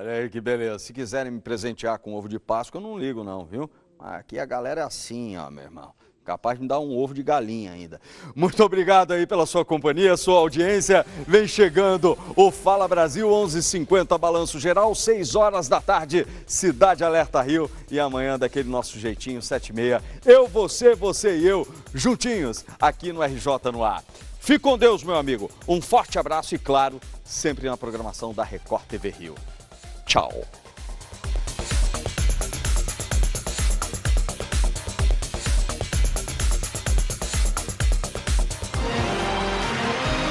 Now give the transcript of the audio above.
Olha aí que beleza. Se quiserem me presentear com ovo de Páscoa, eu não ligo não, viu? Aqui a galera é assim, ó, meu irmão. Capaz de me dar um ovo de galinha ainda. Muito obrigado aí pela sua companhia, sua audiência. Vem chegando o Fala Brasil, 11:50 h 50 Balanço Geral, 6 horas da tarde, Cidade Alerta Rio. E amanhã, daquele nosso jeitinho, 7 e meia, eu, você, você e eu, juntinhos, aqui no RJ no ar. Fique com Deus, meu amigo. Um forte abraço e, claro, sempre na programação da Record TV Rio. Tchau.